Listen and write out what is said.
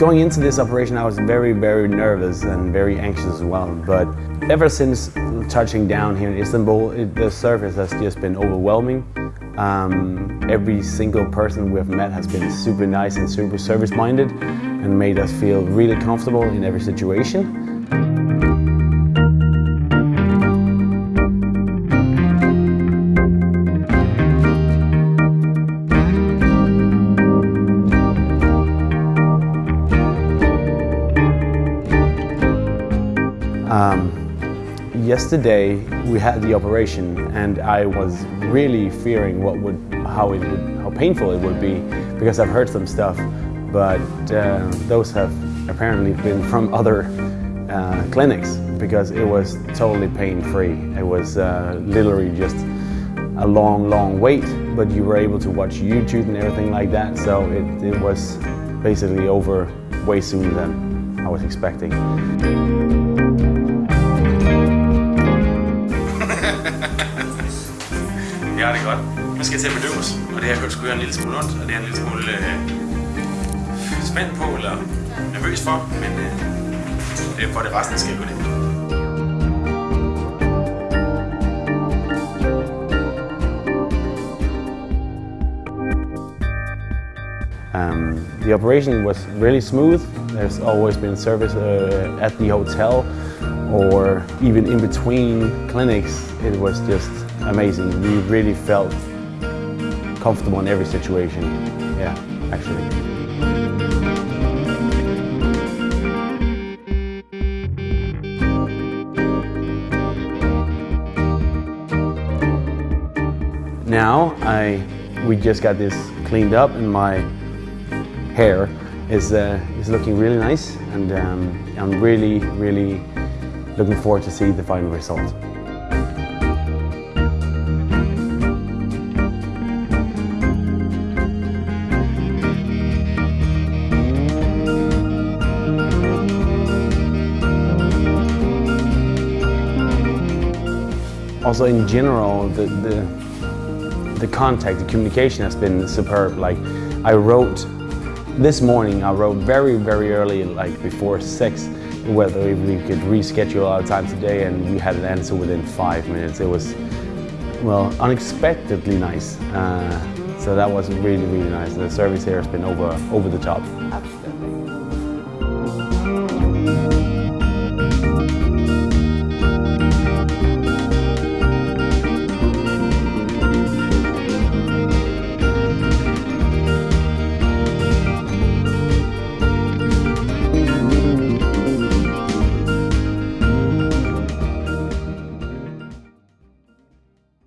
Going into this operation, I was very, very nervous and very anxious as well. But ever since touching down here in Istanbul, it, the service has just been overwhelming. Um, every single person we've met has been super nice and super service-minded and made us feel really comfortable in every situation. Um, yesterday we had the operation and I was really fearing what would, how it would, how painful it would be because I've heard some stuff, but uh, those have apparently been from other uh, clinics because it was totally pain-free. It was uh, literally just a long, long wait, but you were able to watch YouTube and everything like that, so it, it was basically over way sooner than I was expecting. Jeg har det godt. Jeg skal til at bedøves, og det her kan sgu en lille smule ondt, og det er en lille smule øh, spændt på, eller nervøs for, men øh, det er for det resten skal gå det. Um, the operation was really smooth. There's always been service uh, at the hotel or even in between clinics. It was just amazing. We really felt comfortable in every situation. Yeah, actually. Now I, we just got this cleaned up and my hair is, uh, is looking really nice and um, I'm really, really looking forward to see the final result. Also in general, the, the, the contact, the communication has been superb. Like I wrote, this morning I wrote very, very early, like before six, whether we could reschedule our time today and we had an answer within five minutes. It was, well, unexpectedly nice. Uh, so that was really, really nice. The service here has been over, over the top.